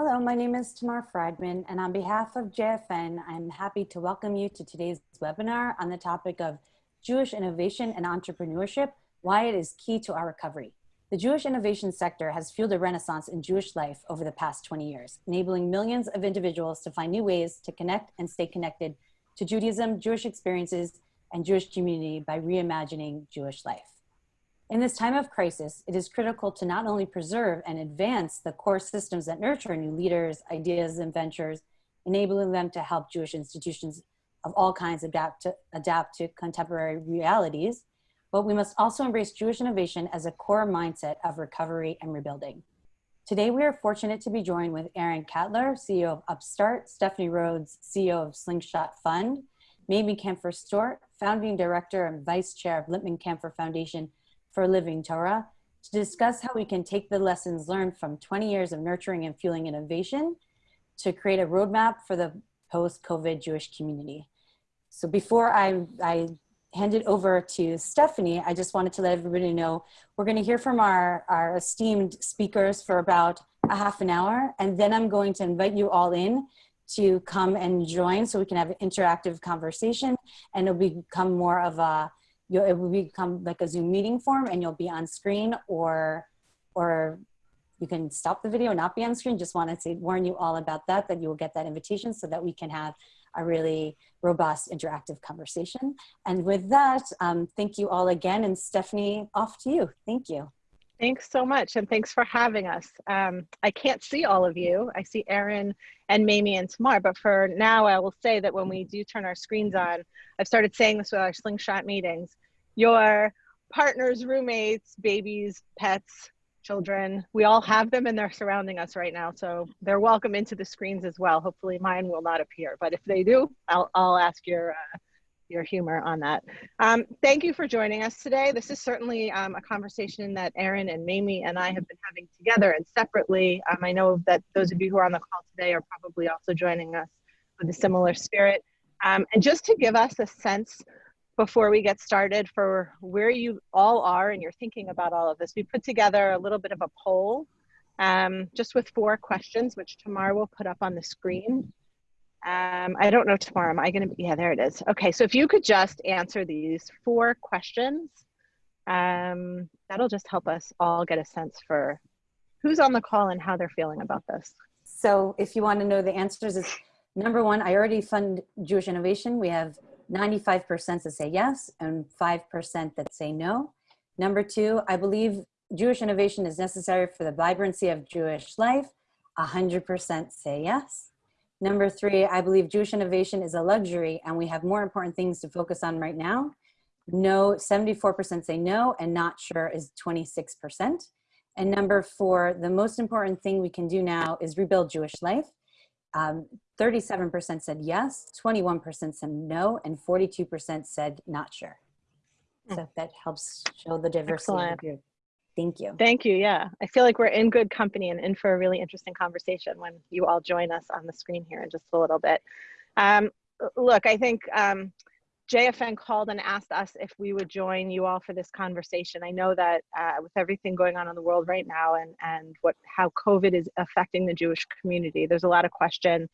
Hello, my name is Tamar Friedman, and on behalf of JFN, I'm happy to welcome you to today's webinar on the topic of Jewish innovation and entrepreneurship, why it is key to our recovery. The Jewish innovation sector has fueled a renaissance in Jewish life over the past 20 years, enabling millions of individuals to find new ways to connect and stay connected to Judaism, Jewish experiences, and Jewish community by reimagining Jewish life. In this time of crisis, it is critical to not only preserve and advance the core systems that nurture new leaders, ideas, and ventures, enabling them to help Jewish institutions of all kinds adapt to, adapt to contemporary realities, but we must also embrace Jewish innovation as a core mindset of recovery and rebuilding. Today, we are fortunate to be joined with Aaron Katler, CEO of Upstart, Stephanie Rhodes, CEO of Slingshot Fund, Mamie Kanfer Stewart, founding director and vice chair of Lippman Kanfer Foundation for Living Torah, to discuss how we can take the lessons learned from 20 years of nurturing and fueling innovation to create a roadmap for the post-COVID Jewish community. So before I, I hand it over to Stephanie, I just wanted to let everybody know we're going to hear from our, our esteemed speakers for about a half an hour, and then I'm going to invite you all in to come and join so we can have an interactive conversation, and it'll become more of a, you'll, it will become like a Zoom meeting form, and you'll be on screen, or, or you can stop the video, not be on screen. Just wanted to warn you all about that, that you will get that invitation so that we can have a really robust interactive conversation. And with that, um, thank you all again. And Stephanie, off to you. Thank you. Thanks so much, and thanks for having us. Um, I can't see all of you. I see Aaron and Mamie and Tamar, but for now, I will say that when we do turn our screens on, I've started saying this with our slingshot meetings, your partners, roommates, babies, pets, children. We all have them and they're surrounding us right now. So they're welcome into the screens as well. Hopefully mine will not appear, but if they do, I'll, I'll ask your, uh, your humor on that. Um, thank you for joining us today. This is certainly um, a conversation that Aaron and Mamie and I have been having together and separately. Um, I know that those of you who are on the call today are probably also joining us with a similar spirit. Um, and just to give us a sense before we get started for where you all are and you're thinking about all of this. We put together a little bit of a poll um, just with four questions, which Tamar will put up on the screen. Um, I don't know Tamar. Am I going to be? Yeah, there it is. Okay, so if you could just answer these four questions, um, that'll just help us all get a sense for who's on the call and how they're feeling about this. So if you want to know the answers is number one, I already fund Jewish innovation. We have 95% that say yes and 5% that say no. Number two, I believe Jewish innovation is necessary for the vibrancy of Jewish life. 100% say yes. Number three, I believe Jewish innovation is a luxury and we have more important things to focus on right now. No, 74% say no and not sure is 26%. And number four, the most important thing we can do now is rebuild Jewish life. 37% um, said yes, 21% said no, and 42% said not sure. Hmm. So that helps show the diversity Excellent. Thank you. Thank you. Yeah. I feel like we're in good company and in for a really interesting conversation when you all join us on the screen here in just a little bit. Um, look, I think um, JFN called and asked us if we would join you all for this conversation. I know that uh, with everything going on in the world right now and, and what how COVID is affecting the Jewish community, there's a lot of question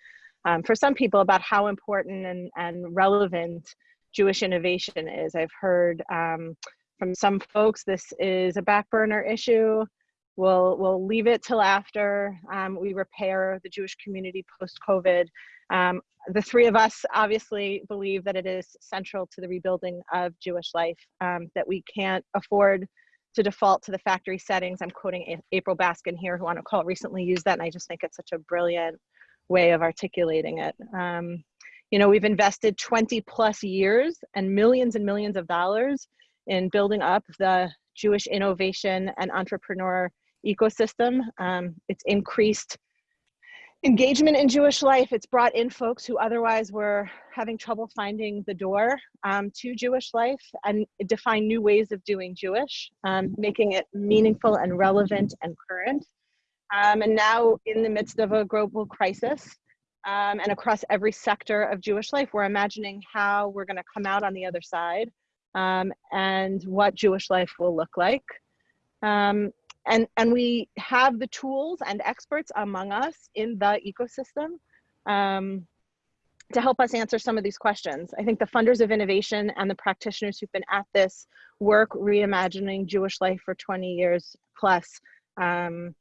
um, for some people about how important and, and relevant Jewish innovation is. I've heard um, from some folks this is a back burner issue. We'll, we'll leave it till after um, we repair the Jewish community post-COVID. Um, the three of us obviously believe that it is central to the rebuilding of Jewish life, um, that we can't afford to default to the factory settings. I'm quoting April Baskin here, who on a call recently used that, and I just think it's such a brilliant way of articulating it. Um, you know, we've invested 20 plus years and millions and millions of dollars in building up the Jewish innovation and entrepreneur ecosystem. Um, it's increased engagement in Jewish life. It's brought in folks who otherwise were having trouble finding the door um, to Jewish life and define new ways of doing Jewish, um, making it meaningful and relevant and current. Um, and now in the midst of a global crisis um, and across every sector of Jewish life, we're imagining how we're gonna come out on the other side um, and what Jewish life will look like. Um, and, and we have the tools and experts among us in the ecosystem um, to help us answer some of these questions. I think the funders of innovation and the practitioners who've been at this work reimagining Jewish life for 20 years plus um,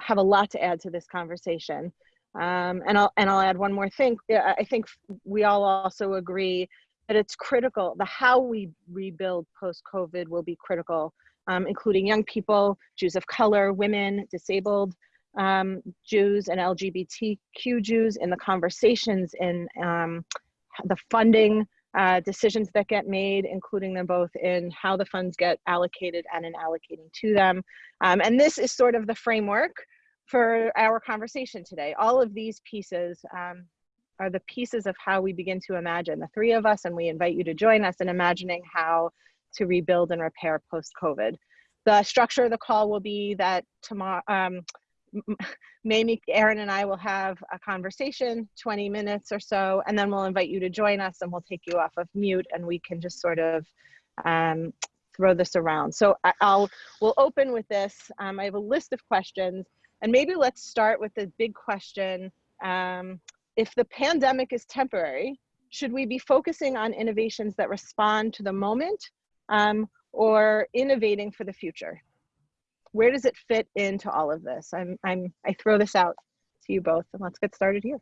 have a lot to add to this conversation. Um, and I'll and I'll add one more thing. I think we all also agree that it's critical. The how we rebuild post COVID will be critical, um, including young people, Jews of color, women, disabled um, Jews, and LGBTQ Jews in the conversations in um, the funding uh, decisions that get made, including them both in how the funds get allocated and in allocating to them. Um, and this is sort of the framework for our conversation today. All of these pieces um, are the pieces of how we begin to imagine, the three of us, and we invite you to join us in imagining how to rebuild and repair post-COVID. The structure of the call will be that Tamar, um, Mamie, Aaron and I will have a conversation, 20 minutes or so, and then we'll invite you to join us and we'll take you off of mute and we can just sort of um, throw this around. So I'll, we'll open with this. Um, I have a list of questions and maybe let's start with the big question. Um, if the pandemic is temporary, should we be focusing on innovations that respond to the moment um, or innovating for the future? Where does it fit into all of this? I'm, I'm, I throw this out to you both and let's get started here.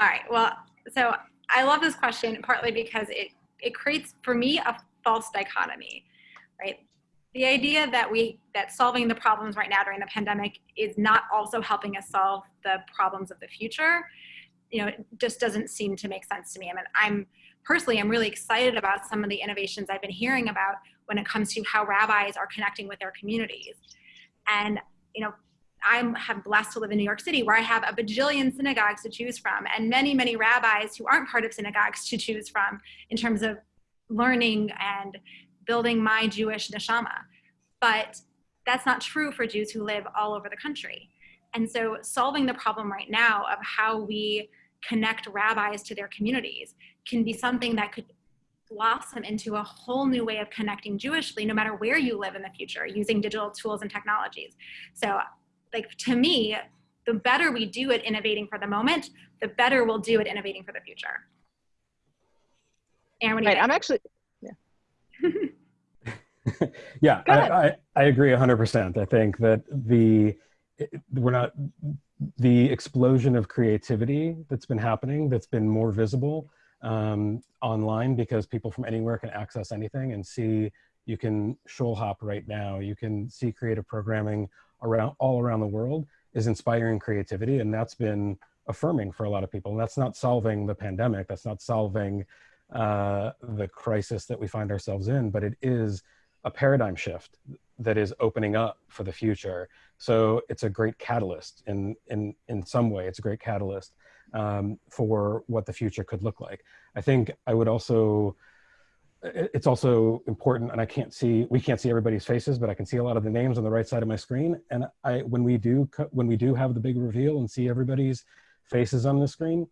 All right, well, so I love this question partly because it, it creates for me a false dichotomy, right? the idea that we that solving the problems right now during the pandemic is not also helping us solve the problems of the future you know it just doesn't seem to make sense to me i mean i'm personally i'm really excited about some of the innovations i've been hearing about when it comes to how rabbis are connecting with their communities and you know I'm have blessed to live in New York City where I have a bajillion synagogues to choose from and many, many rabbis who aren't part of synagogues to choose from in terms of learning and building my Jewish neshama. But that's not true for Jews who live all over the country. And so solving the problem right now of how we connect rabbis to their communities can be something that could blossom into a whole new way of connecting Jewishly, no matter where you live in the future, using digital tools and technologies. So like to me, the better we do at innovating for the moment, the better we'll do at innovating for the future. Aaron, right, I'm actually, yeah. yeah, I, I, I, agree 100%. I think that the, we're not, the explosion of creativity that's been happening, that's been more visible um, online because people from anywhere can access anything and see, you can shul hop right now, you can see creative programming around all around the world is inspiring creativity. And that's been affirming for a lot of people. And that's not solving the pandemic, that's not solving uh, the crisis that we find ourselves in, but it is a paradigm shift that is opening up for the future. So it's a great catalyst in, in, in some way, it's a great catalyst um, for what the future could look like. I think I would also, it's also important and I can't see, we can't see everybody's faces, but I can see a lot of the names on the right side of my screen. And I, when we do, when we do have the big reveal and see everybody's faces on the screen,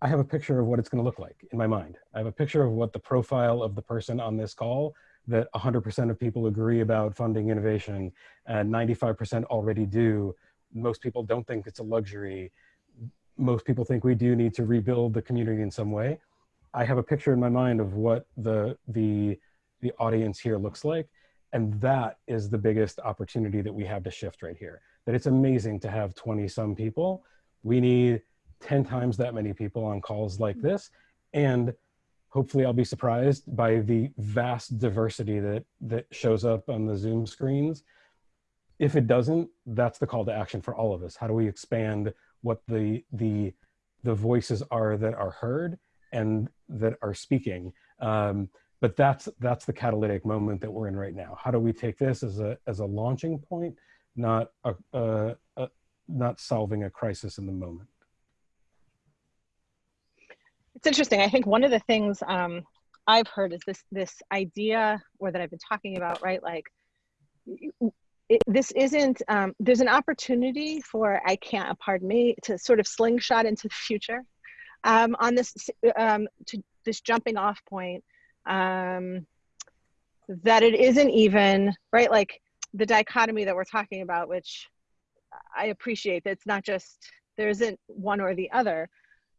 I have a picture of what it's gonna look like in my mind. I have a picture of what the profile of the person on this call that 100% of people agree about funding innovation and 95% already do. Most people don't think it's a luxury. Most people think we do need to rebuild the community in some way. I have a picture in my mind of what the, the, the audience here looks like. And that is the biggest opportunity that we have to shift right here. That it's amazing to have 20 some people. We need 10 times that many people on calls like mm. this. And hopefully I'll be surprised by the vast diversity that, that shows up on the Zoom screens. If it doesn't, that's the call to action for all of us. How do we expand what the, the, the voices are that are heard and that are speaking? Um, but that's, that's the catalytic moment that we're in right now. How do we take this as a, as a launching point, not, a, a, a not solving a crisis in the moment? It's interesting. I think one of the things um, I've heard is this this idea, or that I've been talking about, right? Like, it, this isn't. Um, there's an opportunity for I can't. Pardon me to sort of slingshot into the future um, on this um, to this jumping off point. Um, that it isn't even right. Like the dichotomy that we're talking about, which I appreciate. That it's not just there isn't one or the other,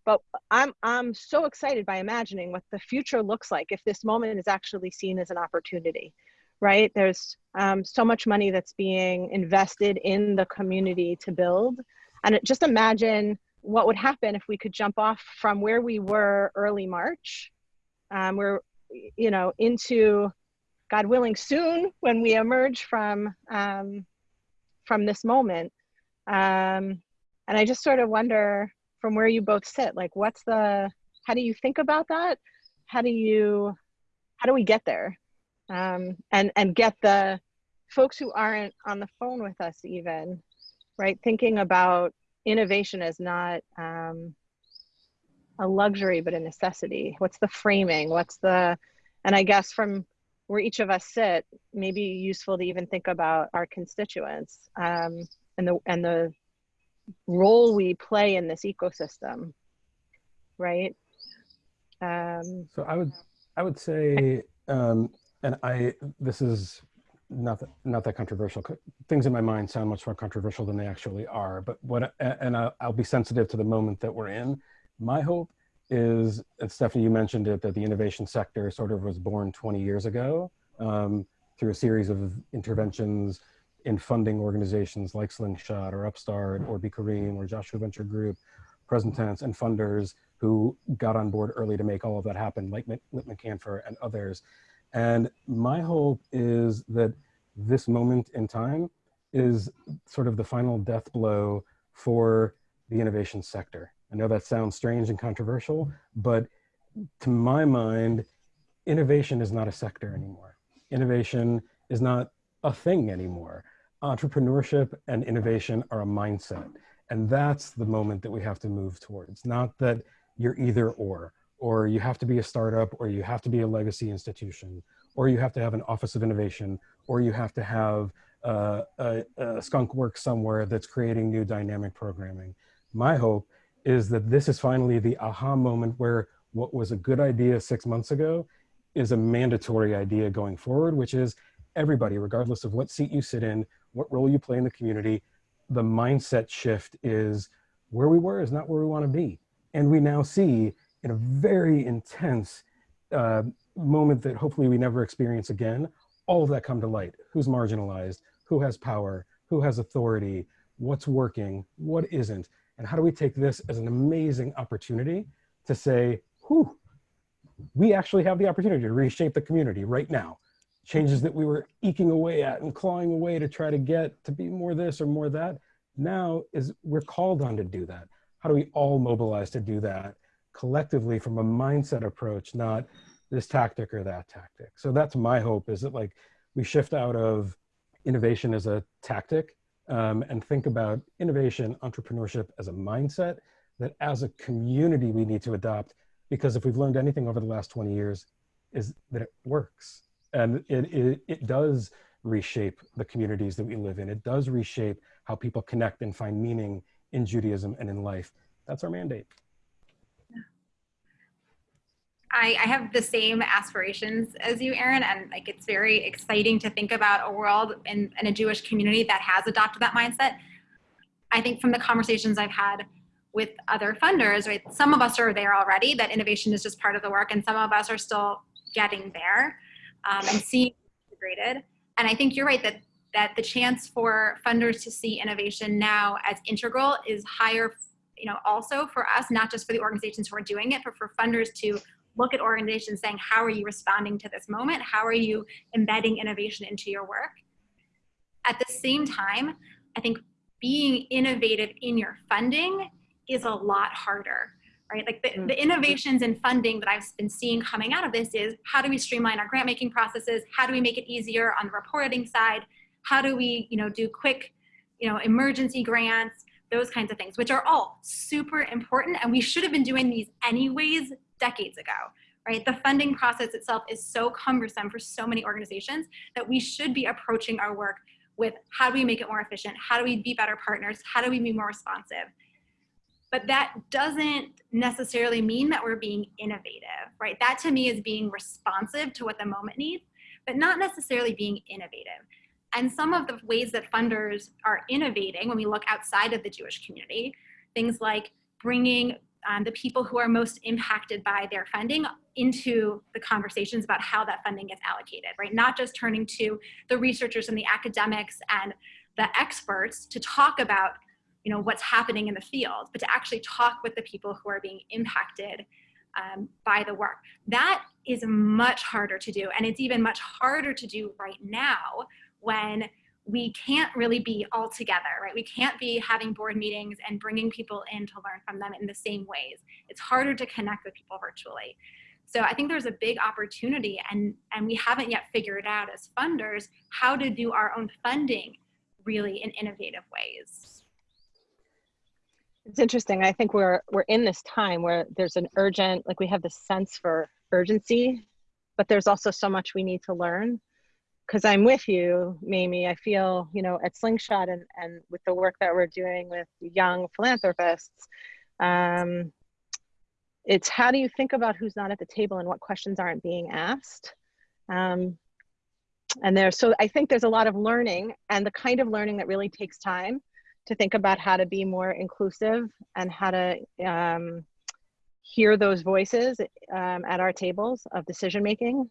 but I'm I'm so excited by imagining what the future looks like if this moment is actually seen as an opportunity, right? There's um, so much money that's being invested in the community to build, and it, just imagine what would happen if we could jump off from where we were early March, um, we're you know into God willing soon when we emerge from um, from this moment. Um, and I just sort of wonder from where you both sit, like what's the how do you think about that? How do you how do we get there? Um, and and get the folks who aren't on the phone with us even, right? Thinking about innovation as not um, a luxury but a necessity. What's the framing? What's the and I guess from where each of us sit, maybe useful to even think about our constituents um, and the and the role we play in this ecosystem, right? Um, so I would I would say, um, and I this is not that, not that controversial. Things in my mind sound much more controversial than they actually are. But what and I'll, I'll be sensitive to the moment that we're in. My hope is, and Stephanie, you mentioned it, that the innovation sector sort of was born 20 years ago um, through a series of interventions in funding organizations like Slingshot or Upstart or Bikkurim or Joshua Venture Group, present tense and funders who got on board early to make all of that happen, like Lippman Kanfer and others. And my hope is that this moment in time is sort of the final death blow for the innovation sector. I know that sounds strange and controversial, but to my mind, innovation is not a sector anymore. Innovation is not a thing anymore. Entrepreneurship and innovation are a mindset. And that's the moment that we have to move towards. Not that you're either or, or you have to be a startup, or you have to be a legacy institution, or you have to have an office of innovation, or you have to have uh, a, a skunk work somewhere that's creating new dynamic programming. My hope is that this is finally the aha moment where what was a good idea six months ago is a mandatory idea going forward, which is everybody, regardless of what seat you sit in, what role you play in the community, the mindset shift is where we were is not where we want to be. And we now see in a very intense uh, moment that hopefully we never experience again, all of that come to light. Who's marginalized, who has power, who has authority, what's working, what isn't. And how do we take this as an amazing opportunity to say, whew, we actually have the opportunity to reshape the community right now. Changes that we were eking away at and clawing away to try to get to be more this or more that. Now is we're called on to do that. How do we all mobilize to do that collectively from a mindset approach, not this tactic or that tactic. So that's my hope is that like we shift out of innovation as a tactic um, and think about innovation, entrepreneurship as a mindset that as a community we need to adopt because if we've learned anything over the last 20 years is that it works and it, it, it does reshape the communities that we live in. It does reshape how people connect and find meaning in Judaism and in life. That's our mandate. I, I, have the same aspirations as you, Aaron, and like it's very exciting to think about a world in a Jewish community that has adopted that mindset. I think from the conversations I've had with other funders, right, some of us are there already, that innovation is just part of the work, and some of us are still getting there um, and seeing integrated. And I think you're right that that the chance for funders to see innovation now as integral is higher you know also for us not just for the organizations who are doing it but for funders to look at organizations saying, how are you responding to this moment? How are you embedding innovation into your work? At the same time, I think being innovative in your funding is a lot harder, right? Like the, mm. the innovations in funding that I've been seeing coming out of this is how do we streamline our grant making processes? How do we make it easier on the reporting side? How do we, you know, do quick, you know, emergency grants? those kinds of things, which are all super important. And we should have been doing these anyways decades ago, right? The funding process itself is so cumbersome for so many organizations that we should be approaching our work with how do we make it more efficient? How do we be better partners? How do we be more responsive? But that doesn't necessarily mean that we're being innovative, right? That to me is being responsive to what the moment needs, but not necessarily being innovative. And some of the ways that funders are innovating when we look outside of the Jewish community, things like bringing um, the people who are most impacted by their funding into the conversations about how that funding gets allocated, right? Not just turning to the researchers and the academics and the experts to talk about you know, what's happening in the field, but to actually talk with the people who are being impacted um, by the work. That is much harder to do. And it's even much harder to do right now when we can't really be all together, right? We can't be having board meetings and bringing people in to learn from them in the same ways. It's harder to connect with people virtually. So I think there's a big opportunity and, and we haven't yet figured out as funders how to do our own funding really in innovative ways. It's interesting. I think we're we're in this time where there's an urgent, like we have this sense for urgency, but there's also so much we need to learn because I'm with you, Mamie. I feel, you know, at Slingshot and, and with the work that we're doing with young philanthropists, um, it's how do you think about who's not at the table and what questions aren't being asked? Um, and there's, so I think there's a lot of learning and the kind of learning that really takes time to think about how to be more inclusive and how to um, hear those voices um, at our tables of decision making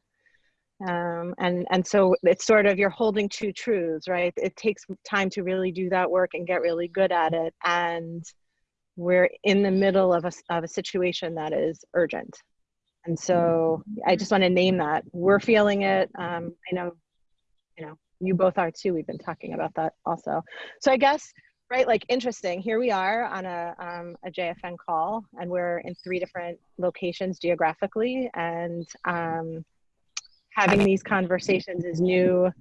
um, and and so it's sort of you're holding two truths right? It takes time to really do that work and get really good at it. And we're in the middle of a, of a situation that is urgent. And so i just want to name that. We're feeling it. Um, i know you know you both are too. We've been talking about that also. So i guess right like interesting here we are on a, um, a jfn call and we're in three different locations geographically and um, having these conversations is new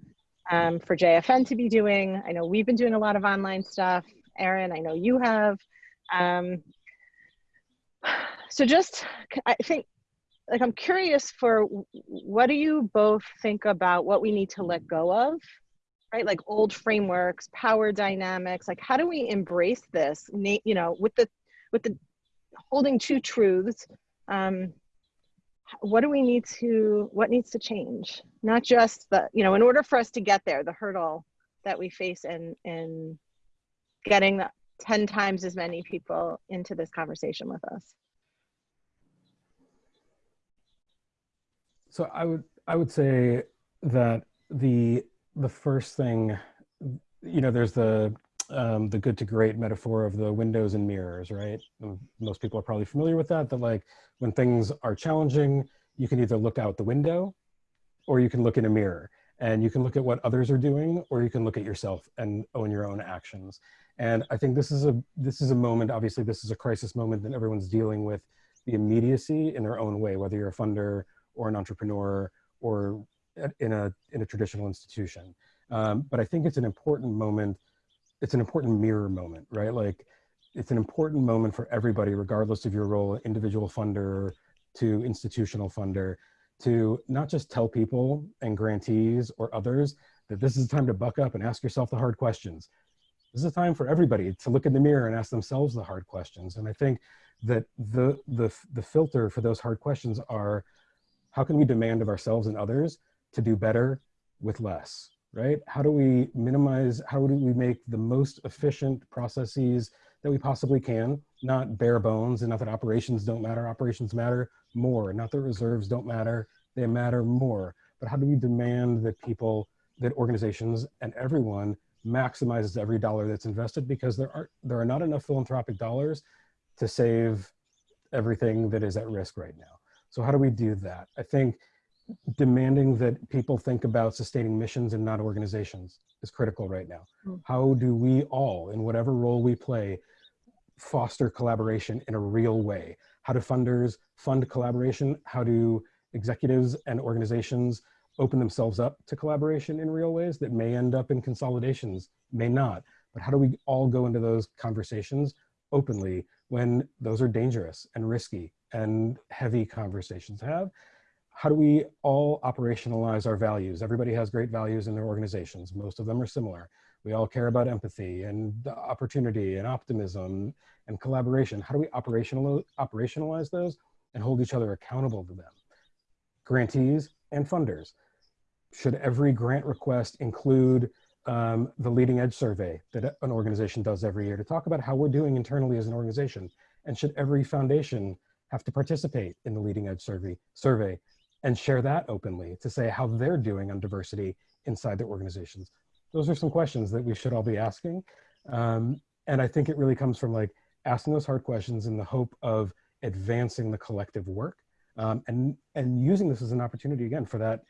um, for JFN to be doing. I know we've been doing a lot of online stuff. Aaron, I know you have. Um, so just, I think, like I'm curious for what do you both think about what we need to let go of, right? Like old frameworks, power dynamics. Like how do we embrace this? You know, with the with the holding two truths. Um, what do we need to what needs to change not just the you know in order for us to get there the hurdle that we face in in getting 10 times as many people into this conversation with us so i would i would say that the the first thing you know there's the um, the good to great metaphor of the windows and mirrors, right? Most people are probably familiar with that, that like when things are challenging, you can either look out the window or you can look in a mirror and you can look at what others are doing or you can look at yourself and own your own actions. And I think this is a, this is a moment, obviously this is a crisis moment that everyone's dealing with the immediacy in their own way, whether you're a funder or an entrepreneur or in a, in a traditional institution. Um, but I think it's an important moment it's an important mirror moment, right? Like it's an important moment for everybody, regardless of your role, individual funder to institutional funder, to not just tell people and grantees or others that this is time to buck up and ask yourself the hard questions. This is a time for everybody to look in the mirror and ask themselves the hard questions. And I think that the, the, the filter for those hard questions are, how can we demand of ourselves and others to do better with less? right? How do we minimize, how do we make the most efficient processes that we possibly can, not bare bones, and not that operations don't matter, operations matter more, not that reserves don't matter, they matter more. But how do we demand that people, that organizations and everyone maximizes every dollar that's invested because there are, there are not enough philanthropic dollars to save everything that is at risk right now. So how do we do that? I think demanding that people think about sustaining missions and not organizations is critical right now. Mm. How do we all, in whatever role we play, foster collaboration in a real way? How do funders fund collaboration? How do executives and organizations open themselves up to collaboration in real ways that may end up in consolidations, may not. But how do we all go into those conversations openly when those are dangerous and risky and heavy conversations to have? How do we all operationalize our values? Everybody has great values in their organizations. Most of them are similar. We all care about empathy and opportunity and optimism and collaboration. How do we operational, operationalize those and hold each other accountable to them? Grantees and funders. Should every grant request include um, the leading edge survey that an organization does every year to talk about how we're doing internally as an organization. And should every foundation have to participate in the leading edge survey, survey and share that openly to say how they're doing on diversity inside their organizations? Those are some questions that we should all be asking. Um, and I think it really comes from like asking those hard questions in the hope of advancing the collective work um, and, and using this as an opportunity again for that,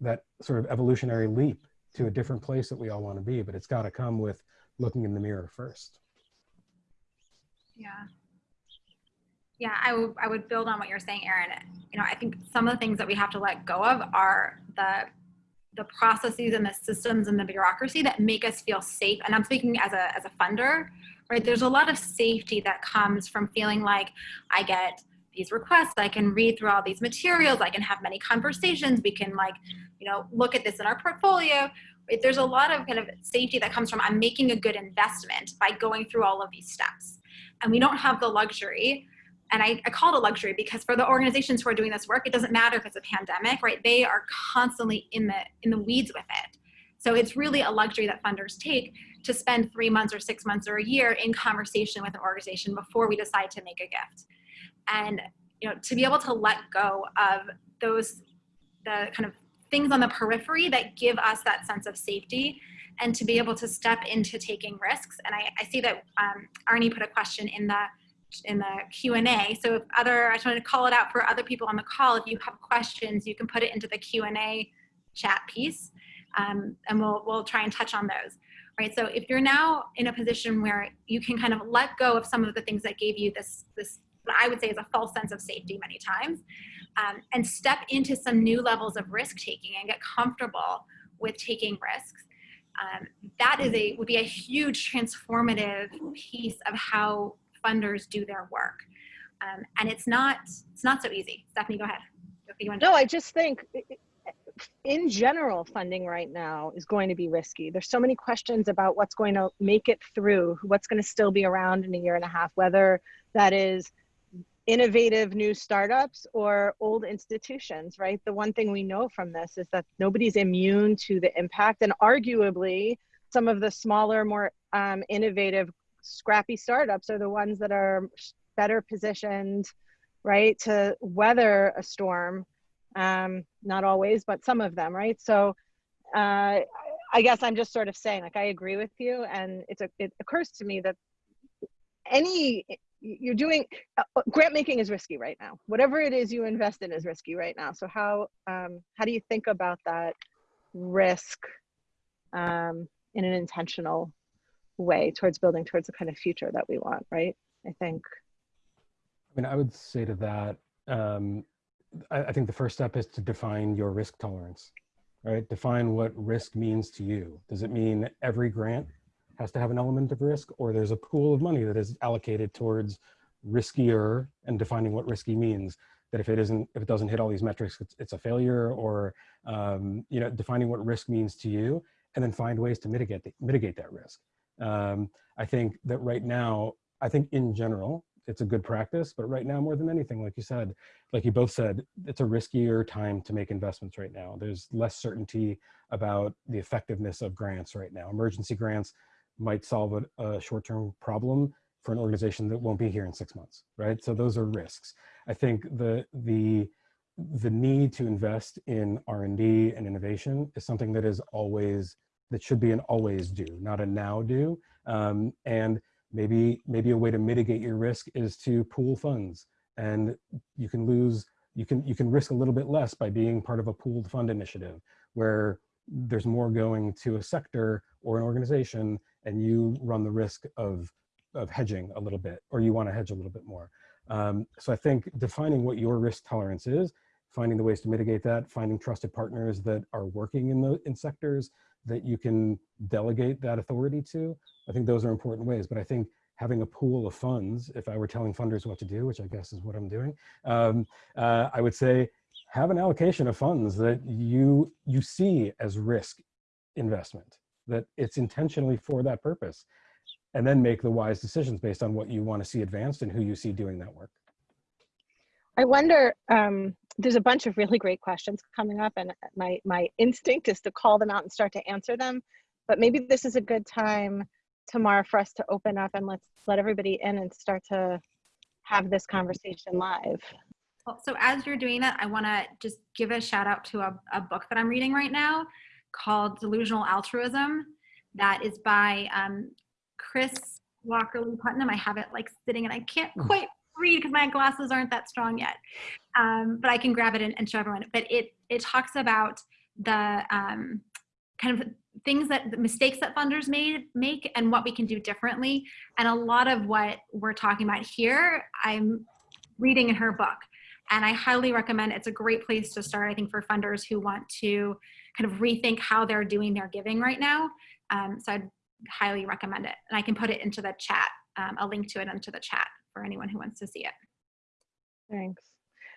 that sort of evolutionary leap to a different place that we all want to be, but it's got to come with looking in the mirror first. Yeah. Yeah, I would I would build on what you're saying, Aaron. You know, I think some of the things that we have to let go of are the the processes and the systems and the bureaucracy that make us feel safe. And I'm speaking as a as a funder, right? There's a lot of safety that comes from feeling like I get these requests, I can read through all these materials, I can have many conversations, we can like, you know, look at this in our portfolio. Right? There's a lot of kind of safety that comes from I'm making a good investment by going through all of these steps. And we don't have the luxury and I, I, call it a luxury because for the organizations who are doing this work, it doesn't matter if it's a pandemic, right? They are constantly in the in the weeds with it. So it's really a luxury that funders take to spend three months or six months or a year in conversation with an organization before we decide to make a gift. And you know, to be able to let go of those the kind of things on the periphery that give us that sense of safety and to be able to step into taking risks. And I, I see that um, Arnie put a question in the in the Q&A. So if other, I just want to call it out for other people on the call, if you have questions, you can put it into the Q&A chat piece um, and we'll, we'll try and touch on those. Right, so if you're now in a position where you can kind of let go of some of the things that gave you this, this I would say is a false sense of safety many times, um, and step into some new levels of risk taking and get comfortable with taking risks, um, that is a would be a huge transformative piece of how funders do their work. Um, and it's not, it's not so easy. Stephanie, go ahead. No, I just think in general, funding right now is going to be risky. There's so many questions about what's going to make it through, what's going to still be around in a year and a half, whether that is innovative new startups or old institutions, right? The one thing we know from this is that nobody's immune to the impact, and arguably, some of the smaller, more um, innovative scrappy startups are the ones that are better positioned, right, to weather a storm. Um, not always, but some of them, right? So uh, I guess I'm just sort of saying, like, I agree with you, and it's a, it occurs to me that any you're doing uh, grant making is risky right now. Whatever it is you invest in is risky right now. So how um, how do you think about that risk um, in an intentional way towards building towards the kind of future that we want, right? I think. I mean, I would say to that, um, I, I think the first step is to define your risk tolerance, right? Define what risk means to you. Does it mean every grant has to have an element of risk or there's a pool of money that is allocated towards riskier and defining what risky means that if it isn't if it doesn't hit all these metrics it's, it's a failure or um, you know defining what risk means to you and then find ways to mitigate the, mitigate that risk um, I think that right now, I think in general, it's a good practice, but right now more than anything, like you said, like you both said, it's a riskier time to make investments right now. There's less certainty about the effectiveness of grants right now. Emergency grants might solve a, a short-term problem for an organization that won't be here in six months, right? So those are risks. I think the, the, the need to invest in R&D and innovation is something that is always that should be an always do, not a now do. Um, and maybe maybe a way to mitigate your risk is to pool funds, and you can lose you can you can risk a little bit less by being part of a pooled fund initiative where there's more going to a sector or an organization, and you run the risk of of hedging a little bit, or you want to hedge a little bit more. Um, so I think defining what your risk tolerance is, finding the ways to mitigate that, finding trusted partners that are working in the in sectors that you can delegate that authority to. I think those are important ways, but I think having a pool of funds, if I were telling funders what to do, which I guess is what I'm doing, um, uh, I would say have an allocation of funds that you, you see as risk investment, that it's intentionally for that purpose, and then make the wise decisions based on what you want to see advanced and who you see doing that work. I wonder, um, there's a bunch of really great questions coming up and my, my instinct is to call them out and start to answer them. but maybe this is a good time Tamar for us to open up and let's let everybody in and start to have this conversation live. Well, so as you're doing that, I want to just give a shout out to a, a, book that I'm reading right now called Delusional Altruism. That is by um, Chris Walker Lee Putnam. I have it like sitting and I can't hmm. quite read because my glasses aren't that strong yet. Um, but I can grab it and, and, show everyone. But it it talks about the um, kind of things that the mistakes that funders made make and what we can do differently. And a lot of what we're talking about here, I'm reading in her book. And I highly recommend it's a great place to start, I think, for funders who want to kind of rethink how they're doing their giving right now. Um, so I'd highly recommend it. And I can put it into the chat, um, a link to it into the chat for anyone who wants to see it. Thanks.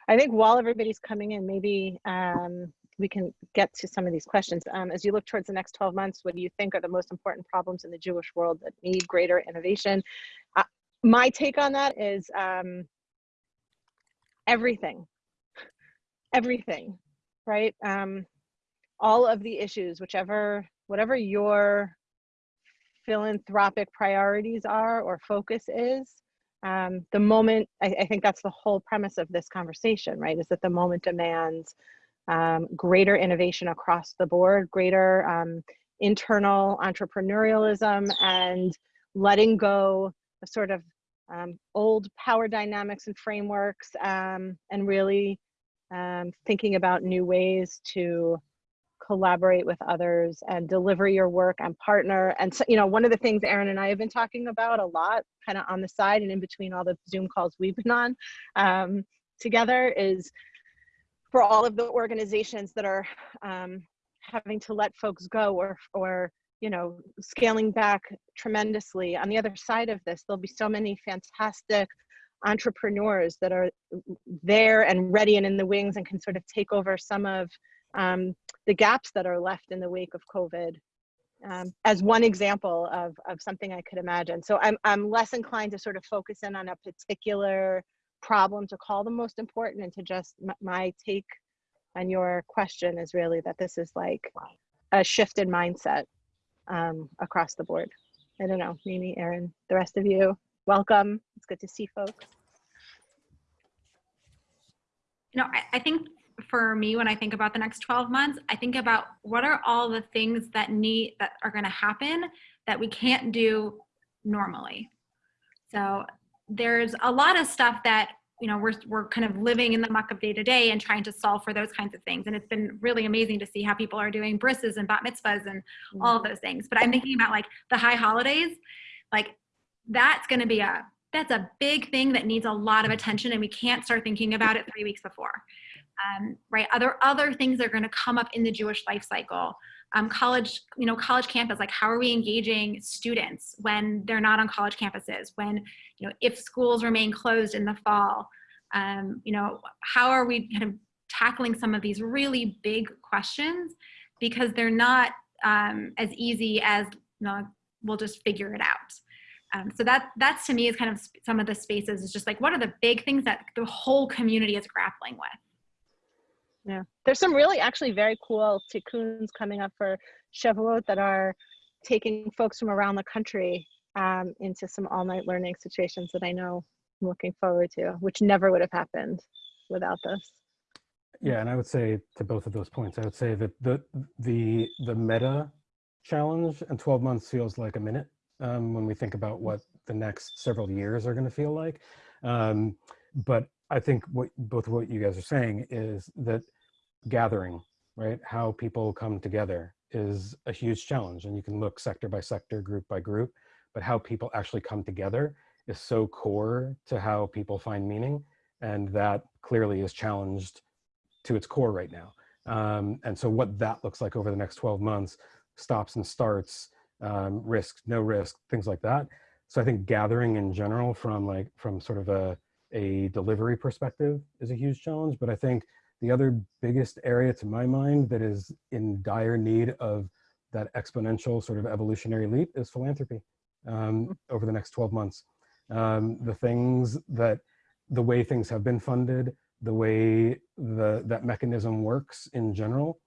I think while everybody's coming in, maybe um, we can get to some of these questions. Um, as you look towards the next 12 months, what do you think are the most important problems in the Jewish world that need greater innovation? Uh, my take on that is um, everything, everything, right? Um, all of the issues, whichever, whatever your philanthropic priorities are or focus is, um, the moment, I, I, think that's the whole premise of this conversation, right? Is that the moment demands um, greater innovation across the board, greater um, internal entrepreneurialism and letting go of sort of um, old power dynamics and frameworks um, and really um, thinking about new ways to collaborate with others and deliver your work and partner. And so, you know, one of the things Aaron and I have been talking about a lot, kind of on the side and in between all the Zoom calls we've been on um, together is for all of the organizations that are um, having to let folks go or, or you know, scaling back tremendously. On the other side of this, there'll be so many fantastic entrepreneurs that are there and ready and in the wings and can sort of take over some of um, the gaps that are left in the wake of COVID um, as one example of, of something I could imagine. So I'm, I'm less inclined to sort of focus in on a particular problem to call the most important and to just my take on your question is really that this is like a shift in mindset um, across the board. I don't know, Mimi, Aaron, the rest of you, welcome. It's good to see folks. You know, I, I think for me when I think about the next 12 months, I think about what are all the things that need that are going to happen that we can't do normally. So there's a lot of stuff that you know we're we're kind of living in the muck of day to day and trying to solve for those kinds of things. And it's been really amazing to see how people are doing brises and bat mitzvahs and mm-hmm. all of those things. But I'm thinking about like the high holidays, like that's going to be a that's a big thing that needs a lot of attention and we can't start thinking about it three weeks before um, right? Other other things that are going to come up in the Jewish life cycle. Um, college, you know, college campus, like how are we engaging students when they're not on college campuses? When, you know, if schools remain closed in the fall, um, you know, how are we kind of tackling some of these really big questions because they're not um, as easy as, you know, we'll just figure it out. Um, so that that's to me is kind of some of the spaces is just like what are the big things that the whole community is grappling with yeah, there's some really actually very cool tikkuns coming up for Shavuot that are taking folks from around the country um, into some all-night learning situations that I know I'm looking forward to, which never would have happened without this. Yeah, and I would say to both of those points, I would say that the the the meta challenge and 12 months feels like a minute um, when we think about what the next several years are going to feel like. Um, but I think what both what you guys are saying is that gathering, right? How people come together is a huge challenge and you can look sector by sector, group by group, but how people actually come together is so core to how people find meaning. And that clearly is challenged to its core right now. Um, and so what that looks like over the next 12 months, stops and starts, um, risk, no risk, things like that. So I think gathering in general from like, from sort of a, a delivery perspective is a huge challenge. But I think the other biggest area to my mind that is in dire need of that exponential sort of evolutionary leap is philanthropy um, mm. over the next 12 months. Um, the things that, the way things have been funded, the way the, that mechanism works in general,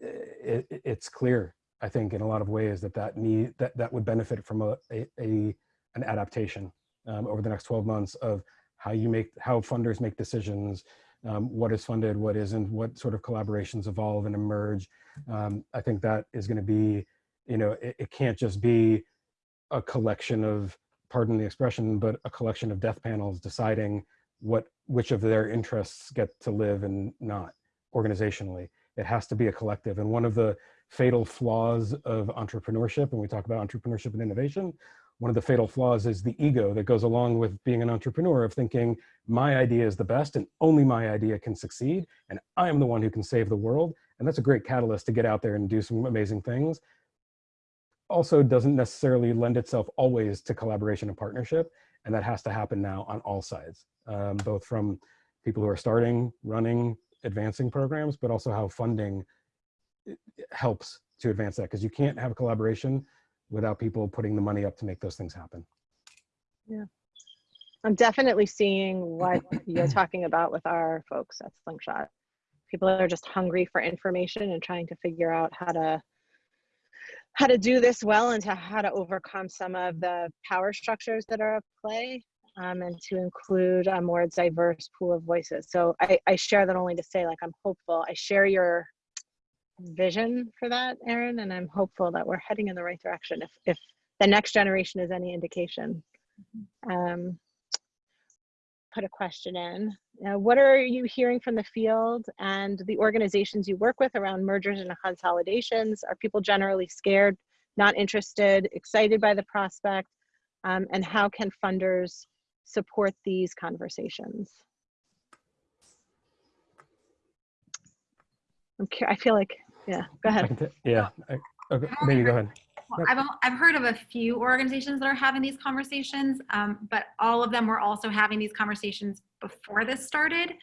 it, it's clear I think in a lot of ways that that need that that would benefit from a a, a an adaptation um, over the next 12 months of how you make how funders make decisions, um, what is funded, what isn't, what sort of collaborations evolve and emerge. Um, I think that is going to be, you know, it, it can't just be a collection of, pardon the expression, but a collection of death panels deciding what which of their interests get to live and not organizationally. It has to be a collective. And one of the fatal flaws of entrepreneurship, and we talk about entrepreneurship and innovation, one of the fatal flaws is the ego that goes along with being an entrepreneur of thinking my idea is the best and only my idea can succeed and I am the one who can save the world. And that's a great catalyst to get out there and do some amazing things. Also doesn't necessarily lend itself always to collaboration and partnership. And that has to happen now on all sides, um, both from people who are starting, running, advancing programs, but also how funding eh, helps to advance that because you can't have a collaboration without people putting the money up to make those things happen. Yeah. I'm definitely seeing what you're talking about with our folks at Slingshot. People are just hungry for information and trying to figure out how to how to do this well and to how to overcome some of the power structures that are at play um, and to include a more diverse pool of voices. So I, I share that only to say like I'm hopeful. I share your vision for that, Aaron, and I'm hopeful that we're heading in the right direction if, if the next generation is any indication. Um, put a question in. Uh, what are you hearing from the field and the organizations you work with around mergers and consolidations? Are people generally scared, not interested, excited by the prospect? Um, and how can funders support these conversations? I'm I feel like yeah, go ahead. yeah, I, okay, maybe go ahead. Well, I've, I've heard of a few organizations that are having these conversations, um, but all of them were also having these conversations before this started.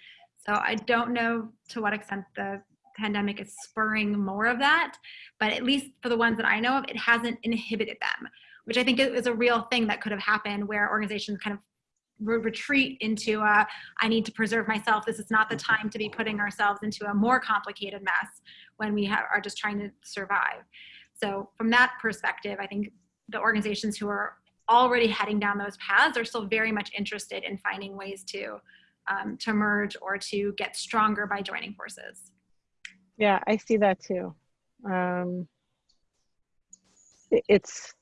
So I don't know to what extent the pandemic is spurring more of that, but at least for the ones that I know of, it hasn't inhibited them, which I think is a real thing that could have happened where organizations kind of retreat into a, I need to preserve myself. This is not the time to be putting ourselves into a more complicated mess when we have, are just trying to survive. So from that perspective, I think the organizations who are already heading down those paths are still very much interested in finding ways to um, to merge or to get stronger by joining forces. Yeah, I see that too. Um, it's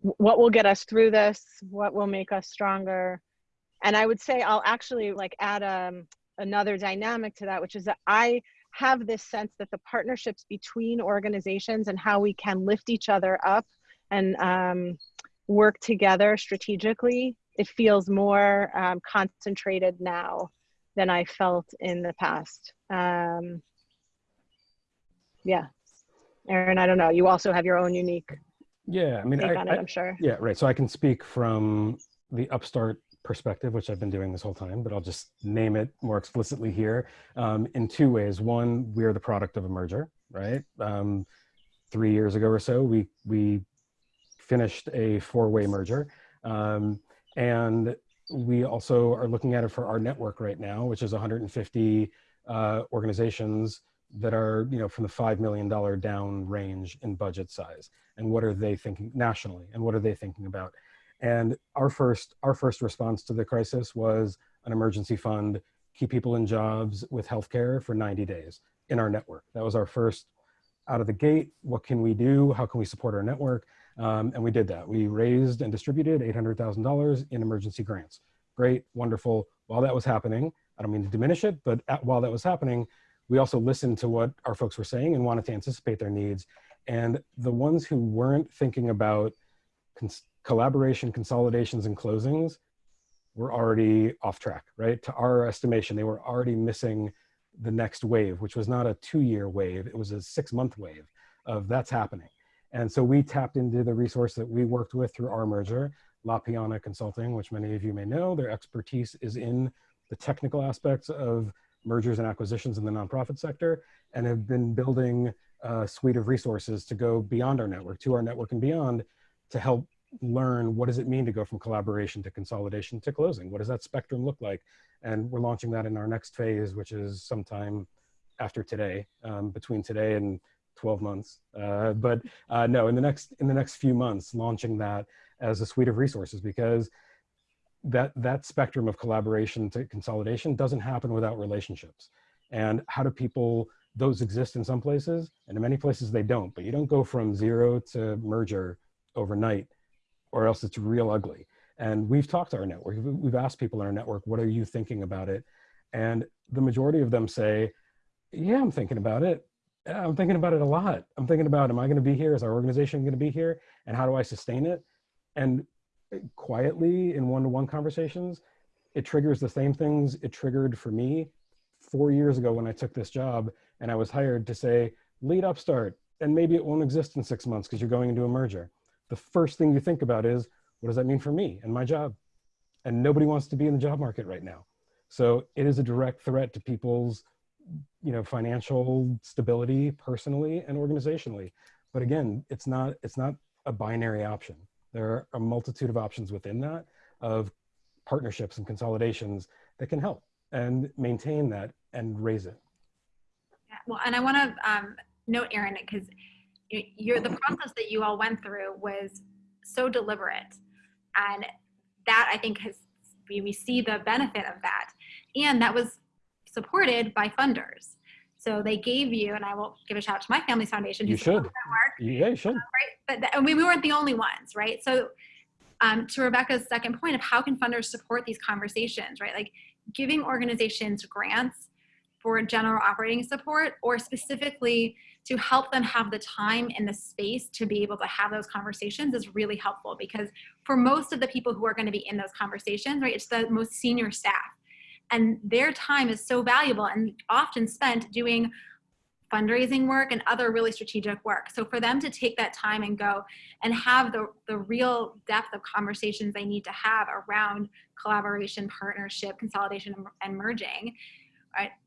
what will get us through this, what will make us stronger, and i would say i'll actually like add um, another dynamic to that which is that i have this sense that the partnerships between organizations and how we can lift each other up and um, work together strategically it feels more um, concentrated now than i felt in the past. Um, yeah. Aaron, i don't know. You also have your own unique yeah i mean I, it, i'm sure. Yeah right. So i can speak from the upstart perspective, which I've been doing this whole time, but I'll just name it more explicitly here um, in two ways. One, we are the product of a merger, right? Um, three years ago or so, we, we finished a four-way merger. Um, and we also are looking at it for our network right now, which is 150 uh, organizations that are, you know, from the $5 million down range in budget size. And what are they thinking nationally? And what are they thinking about? And our first, our first response to the crisis was an emergency fund, keep people in jobs with healthcare for 90 days in our network. That was our first out of the gate. What can we do? How can we support our network? Um, and we did that. We raised and distributed $800,000 in emergency grants. Great, wonderful. While that was happening, I don't mean to diminish it, but at, while that was happening, we also listened to what our folks were saying and wanted to anticipate their needs. And the ones who weren't thinking about collaboration, consolidations, and closings were already off track, right? To our estimation, they were already missing the next wave, which was not a two-year wave, it was a six-month wave of that's happening. And so we tapped into the resource that we worked with through our merger, La Piana Consulting, which many of you may know. Their expertise is in the technical aspects of mergers and acquisitions in the nonprofit sector and have been building a suite of resources to go beyond our network, to our network and beyond to help learn what does it mean to go from collaboration to consolidation to closing? What does that spectrum look like? And we're launching that in our next phase, which is sometime after today, um, between today and 12 months. Uh, but uh, no, in the next in the next few months, launching that as a suite of resources because that that spectrum of collaboration to consolidation doesn't happen without relationships. And how do people those exist in some places and in many places they don't, but you don't go from zero to merger overnight or else it's real ugly. And we've talked to our network, we've asked people in our network, what are you thinking about it? And the majority of them say, yeah, I'm thinking about it. I'm thinking about it a lot. I'm thinking about, am I going to be here? Is our organization going to be here? And how do I sustain it? And quietly in one-to-one -one conversations, it triggers the same things it triggered for me four years ago when I took this job and I was hired to say, lead Upstart, and maybe it won't exist in six months because you're going into a merger. The first thing you think about is, what does that mean for me and my job? And nobody wants to be in the job market right now. So it is a direct threat to people's you know, financial stability personally and organizationally. But again, it's not, it's not a binary option. There are a multitude of options within that of partnerships and consolidations that can help and maintain that and raise it. Yeah, well, and I want to um, note, Aaron, because you're the process that you all went through was so deliberate, and that I think has we, we see the benefit of that, and that was supported by funders. So they gave you, and I will give a shout out to my family's foundation. You should. Yeah, you should. Uh, right, but and we, we weren't the only ones, right? So um, to Rebecca's second point of how can funders support these conversations, right? Like giving organizations grants for general operating support or specifically to help them have the time and the space to be able to have those conversations is really helpful because for most of the people who are going to be in those conversations, right, it's the most senior staff and their time is so valuable and often spent doing fundraising work and other really strategic work. So for them to take that time and go and have the, the real depth of conversations they need to have around collaboration, partnership, consolidation, and merging,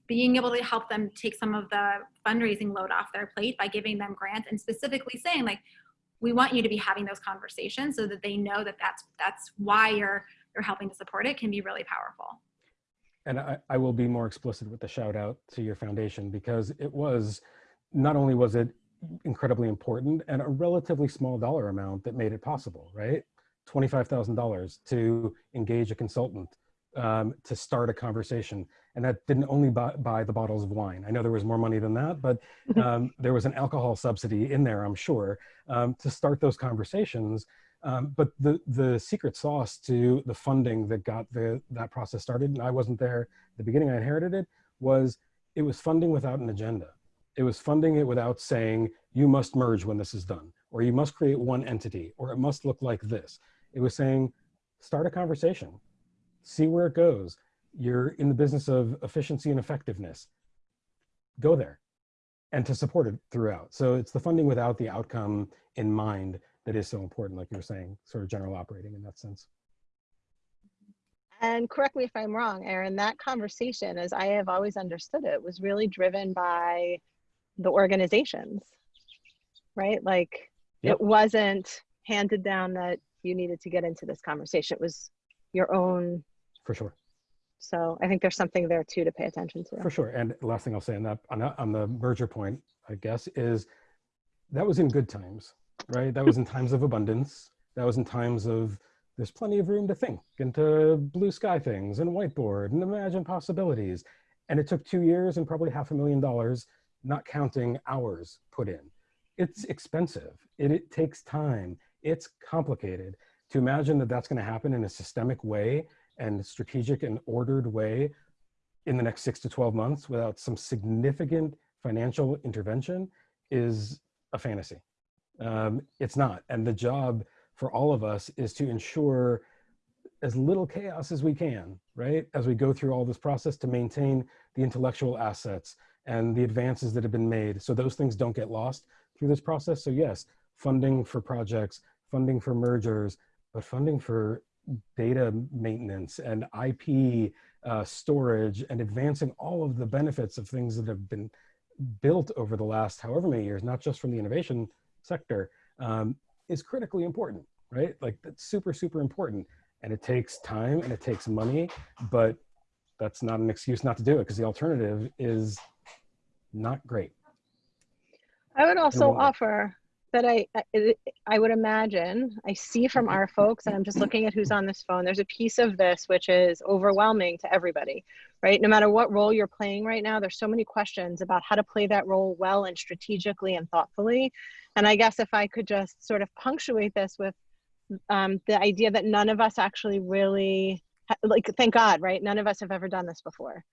Being able to help them take some of the fundraising load off their plate by giving them grants and specifically saying like, we want you to be having those conversations so that they know that that's, that's why you're, you're helping to support it can be really powerful and I, I will be more explicit with the shout out to your foundation because it was, not only was it incredibly important and a relatively small dollar amount that made it possible, right? $25,000 to engage a consultant um, to start a conversation. And that didn't only buy, buy, the bottles of wine. I know there was more money than that, but um, there was an alcohol subsidy in there, I'm sure, um, to start those conversations um, but the, the secret sauce to the funding that got the, that process started, and I wasn't there at the beginning, I inherited it, was it was funding without an agenda. It was funding it without saying, you must merge when this is done, or you must create one entity, or it must look like this. It was saying, start a conversation, see where it goes. You're in the business of efficiency and effectiveness. Go there and to support it throughout. So it's the funding without the outcome in mind that is so important, like you were saying, sort of general operating in that sense. And correct me if I'm wrong, Aaron, that conversation, as I have always understood it, was really driven by the organizations, right? Like yep. it wasn't handed down that you needed to get into this conversation. It was your own. For sure. So I think there's something there too to pay attention to. For sure. And last thing I'll say on that, on, on the merger point, I guess, is that was in good times right? That was in times of abundance. That was in times of there's plenty of room to think and to blue sky things and whiteboard and imagine possibilities. And it took two years and probably half a million dollars, not counting hours put in. It's expensive. It, it takes time. It's complicated. To imagine that that's going to happen in a systemic way and strategic and ordered way in the next six to 12 months without some significant financial intervention is a fantasy. Um, it's not. And the job for all of us is to ensure as little chaos as we can, right? As we go through all this process to maintain the intellectual assets and the advances that have been made. So those things don't get lost through this process. So yes, funding for projects, funding for mergers, but funding for data maintenance and IP uh, storage and advancing all of the benefits of things that have been built over the last however many years, not just from the innovation sector um, is critically important, right? Like that's super, super important. And it takes time and it takes money, but that's not an excuse not to do it because the alternative is not great. I would also offer that I, I I would imagine I see from our folks, and I'm just looking at who's on this phone. There's a piece of this which is overwhelming to everybody, right? No matter what role you're playing right now, there's so many questions about how to play that role well and strategically and thoughtfully. And I guess if I could just sort of punctuate this with um, the idea that none of us actually really like, thank God, right? None of us have ever done this before.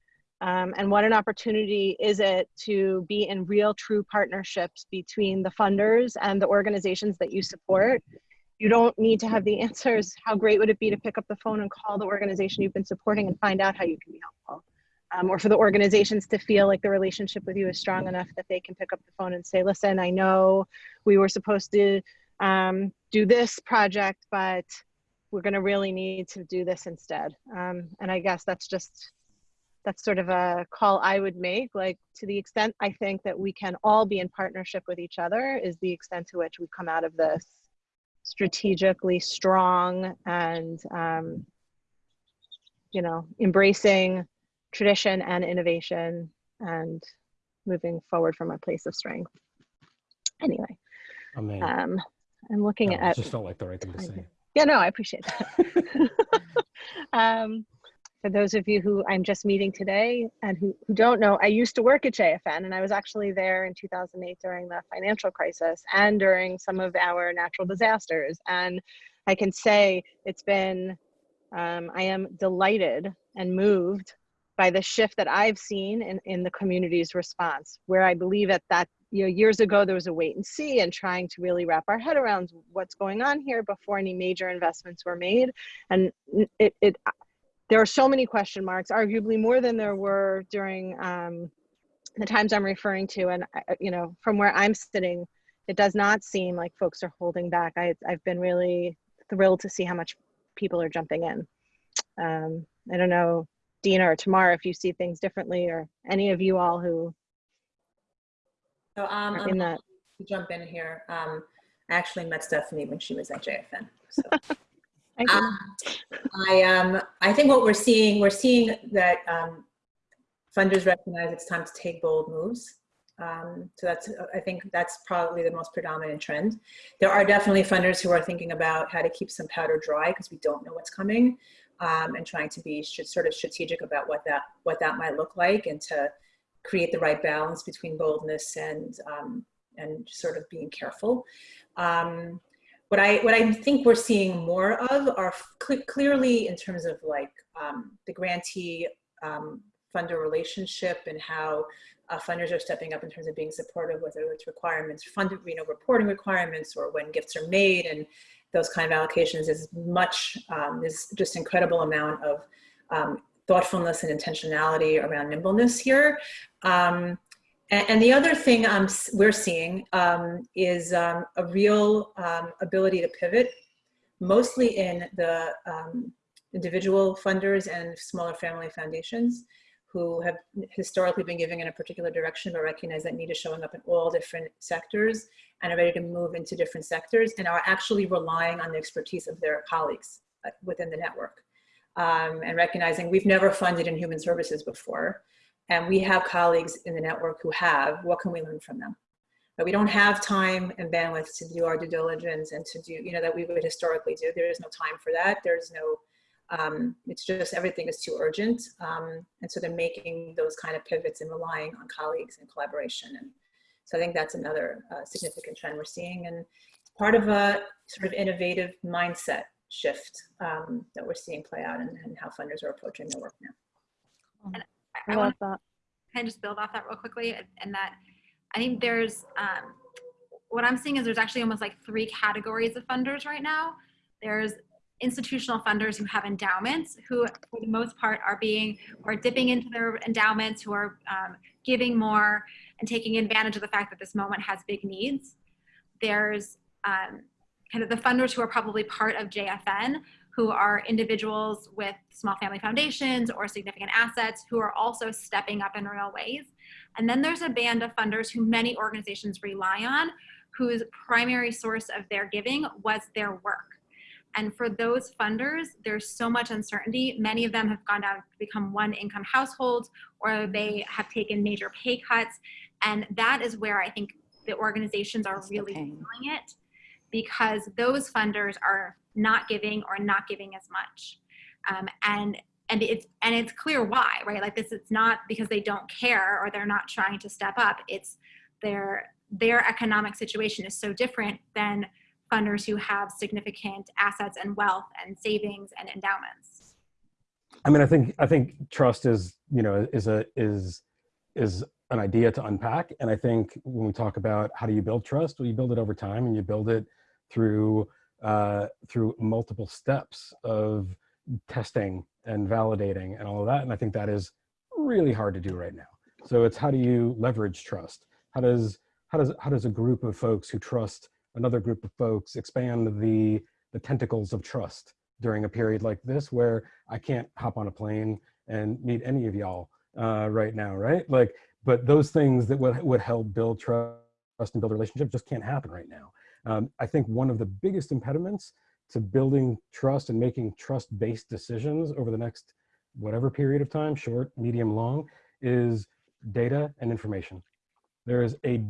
Um, and what an opportunity is it to be in real true partnerships between the funders and the organizations that you support? You don't need to have the answers. How great would it be to pick up the phone and call the organization you've been supporting and find out how you can be helpful? Um, or for the organizations to feel like the relationship with you is strong enough that they can pick up the phone and say listen i know we were supposed to um, do this project but we're going to really need to do this instead. Um, and i guess that's just that's sort of a call I would make. Like to the extent I think that we can all be in partnership with each other is the extent to which we come out of this strategically strong and um, you know embracing tradition and innovation and moving forward from a place of strength. Anyway, Amen. um, I'm looking No, at just felt like the right thing to I say. yeah, no, I appreciate that. um, for those of you who I'm just meeting today and who, who don't know, I used to work at JFN and I was actually there in 2008 during the financial crisis and during some of our natural disasters. And I can say it's been, um, I am delighted and moved by the shift that I've seen in, in the community's response, where I believe at that, you know, years ago there was a wait and see and trying to really wrap our head around what's going on here before any major investments were made. And it, it there are so many question marks, arguably more than there were during um, the times I'm referring to. And, you know, from where I'm sitting, it does not seem like folks are holding back. I, I've been really thrilled to see how much people are jumping in. Um, I don't know, Dina or Tamar, if you see things differently or any of you all who So um, are I'm in that. to jump in here. Um, I actually met Stephanie when she was at JFN. So. um, I um, I think what we're seeing, we're seeing that um, funders recognize it's time to take bold moves. Um, so that's, I think that's probably the most predominant trend. There are definitely funders who are thinking about how to keep some powder dry because we don't know what's coming um, and trying to be sort of strategic about what that, what that might look like and to create the right balance between boldness and, um, and sort of being careful. What I, what I think we're seeing more of are cl- clearly in terms of like um, the grantee um, funder relationship and how uh, funders are stepping up in terms of being supportive, whether it's requirements, fund, you know, reporting requirements or when gifts are made and those kind of allocations is much, um, is just incredible amount of um, thoughtfulness and intentionality around nimbleness here. Um, and, the other thing we're seeing um, is um, a real um, ability to pivot, mostly in the um, individual funders and smaller family foundations who have historically been giving in a particular direction but recognize that need is showing up in all different sectors and are ready to move into different sectors and are actually relying on the expertise of their colleagues uh, within the network. Um, and recognizing we've never funded in human services before and we have colleagues in the network who have what can we learn from them but we don't have time and bandwidth to do our due diligence and to do you know that we would historically do there is no time for that there's no um, it's just everything is too urgent. Um, and so they're making those kind of pivots and relying on colleagues and collaboration. And so I think that's another uh, significant trend we're seeing. And it's part of a sort of innovative mindset shift um, that we're seeing play out and, and, how funders are approaching their work now. And I, I want that. kind of just build off that real quickly and that I think there's, um, what I'm seeing is there's actually almost like three categories of funders right now. There's institutional funders who have endowments who for the most part are being or dipping into their endowments who are um, giving more and taking advantage of the fact that this moment has big needs there's um, kind of the funders who are probably part of jfn who are individuals with small family foundations or significant assets who are also stepping up in real ways and then there's a band of funders who many organizations rely on whose primary source of their giving was their work and for those funders, there's so much uncertainty. Many of them have gone down to become one income households or they have taken major pay cuts. And that is where I think the organizations are really feeling it because those funders are not giving or not giving as much. Um, and and it's and it's clear why, right? Like this, it's not because they don't care or they're not trying to step up. It's their their economic situation is so different than funders who have significant assets and wealth and savings and endowments. I mean, I think I think trust is you know is a is is an idea to unpack, and I think when we talk about how do you build trust, well, you build it over time, and you build it through uh, through multiple steps of testing and validating and all of that. And I think that is really hard to do right now. So it's how do you leverage trust? How does how does how does a group of folks who trust another group of folks expand the the tentacles of trust during a period like this where I can't hop on a plane and meet any of y'all uh, right now, right? Like, but those things that would, would help build trust and build a relationship just can't happen right now. Um, I think one of the biggest impediments to building trust and making trust-based decisions over the next whatever period of time, short, medium, long, is data and information. There is a,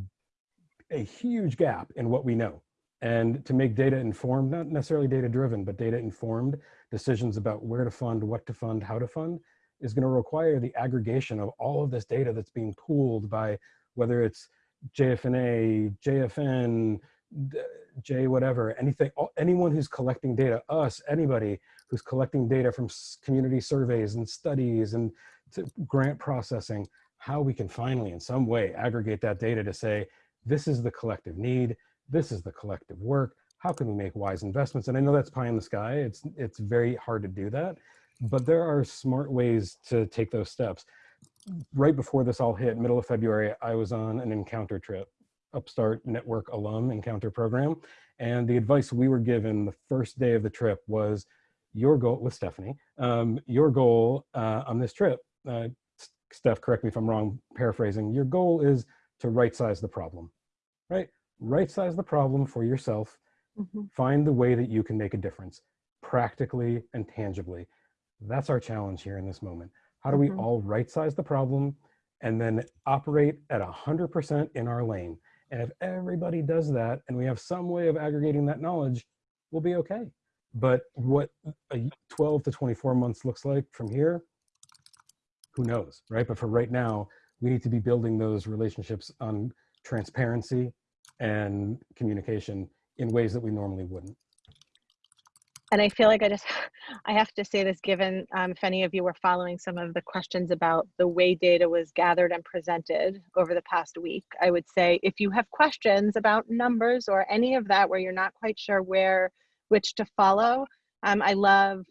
a huge gap in what we know. And to make data informed, not necessarily data driven, but data informed decisions about where to fund, what to fund, how to fund, is gonna require the aggregation of all of this data that's being pooled by whether it's JFNA, JFN, J whatever, anything, anyone who's collecting data, us, anybody who's collecting data from community surveys and studies and to grant processing, how we can finally in some way aggregate that data to say, this is the collective need, this is the collective work, how can we make wise investments? And I know that's pie in the sky, it's, it's very hard to do that, but there are smart ways to take those steps. Right before this all hit, middle of February, I was on an encounter trip Upstart Network alum encounter program. And the advice we were given the first day of the trip was your goal with Stephanie, um, your goal uh, on this trip, uh, Steph, correct me if I'm wrong, paraphrasing, your goal is to right size the problem, right? Right size the problem for yourself, mm -hmm. find the way that you can make a difference practically and tangibly. That's our challenge here in this moment. How do we mm -hmm. all right size the problem and then operate at 100% in our lane? And if everybody does that and we have some way of aggregating that knowledge, we'll be okay. But what a 12 to 24 months looks like from here, who knows, right? But for right now, we need to be building those relationships on transparency and communication in ways that we normally wouldn't and I feel like I just, I have to say this given um, if any of you were following some of the questions about the way data was gathered and presented over the past week, I would say if you have questions about numbers or any of that where you're not quite sure where, which to follow, um, I love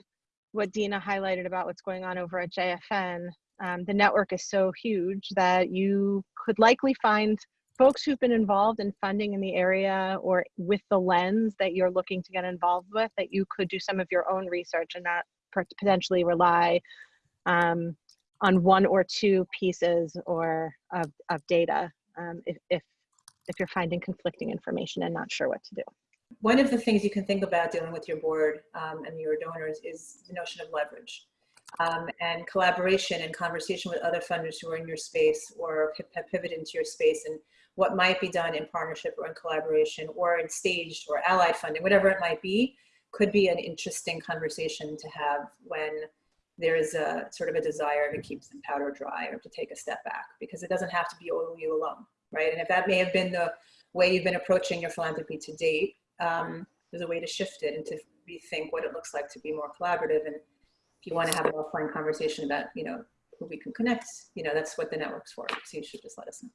what Dina highlighted about what's going on over at JFN. Um, the network is so huge that you could likely find folks who've been involved in funding in the area or with the lens that you're looking to get involved with, that you could do some of your own research and not potentially rely um, on one or two pieces or of, of data um, if, if, if you're finding conflicting information and not sure what to do. One of the things you can think about dealing with your board um, and your donors is the notion of leverage. Um, and collaboration and conversation with other funders who are in your space or have pivoted into your space and what might be done in partnership or in collaboration or in staged or allied funding, whatever it might be, could be an interesting conversation to have when there is a sort of a desire to keep some powder dry or to take a step back because it doesn't have to be all you alone, right? And if that may have been the way you've been approaching your philanthropy to date, um, there's a way to shift it and to rethink what it looks like to be more collaborative. And if you want to have an offline conversation about, you know, who we can connect, you know, that's what the network's for. So you should just let us know.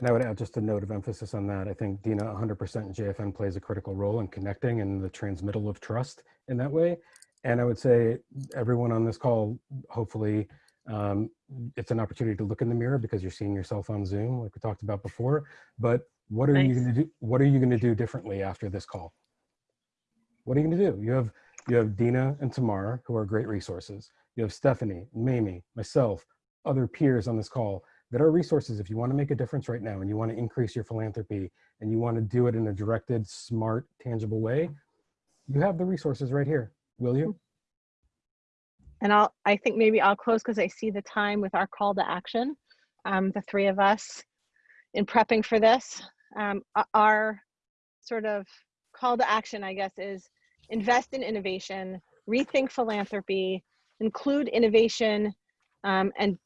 And I would add just a note of emphasis on that. I think Dina 100% JFN plays a critical role in connecting and the transmittal of trust in that way. And I would say everyone on this call, hopefully um, it's an opportunity to look in the mirror because you're seeing yourself on Zoom like we talked about before. But what are nice. you going to do? What are you going to do differently after this call? What are you going to do? You have you have Dina and Tamara who are great resources. You have Stephanie, Mamie, myself, other peers on this call that are resources if you want to make a difference right now and you want to increase your philanthropy and you want to do it in a directed, smart, tangible way, you have the resources right here. Will you? And I'll, I think maybe I'll close because I see the time with our call to action. Um, the three of us, in prepping for this. Um, our sort of call to action, I guess, is invest in innovation, rethink philanthropy, include innovation um, and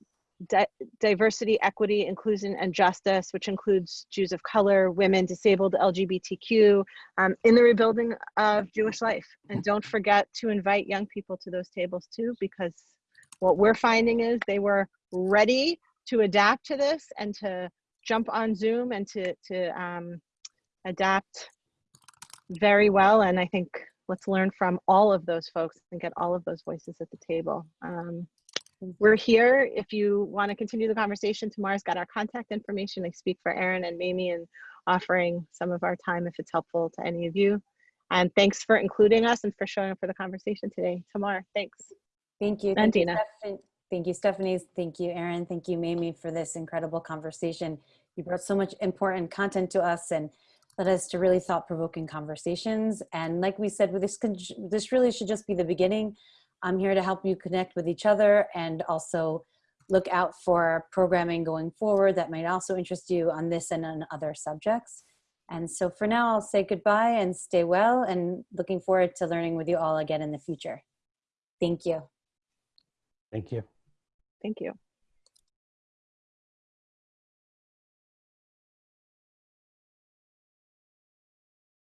di- diversity, equity, inclusion, and justice, which includes Jews of color, women, disabled, LGBTQ, um, in the rebuilding of Jewish life. And don't forget to invite young people to those tables too, because what we're finding is they were ready to adapt to this and to jump on Zoom and to, to um, adapt very well. And I think let's learn from all of those folks and get all of those voices at the table. Um, we're here if you want to continue the conversation. Tamar's got our contact information. I speak for Aaron and Mamie and offering some of our time if it's helpful to any of you. And thanks for including us and for showing up for the conversation today. Tamar, thanks. Thank you. And Thank you, Dina. Stephan- Thank you, Stephanie. Thank you, Aaron. Thank you, Mamie, for this incredible conversation. You brought so much important content to us and led us to really thought-provoking conversations. And like we said, this, this really should just be the beginning. I'm here to help you connect with each other and also look out for programming going forward that might also interest you on this and on other subjects. And so for now, I'll say goodbye and stay well and looking forward to learning with you all again in the future. Thank you. Thank you. Thank you.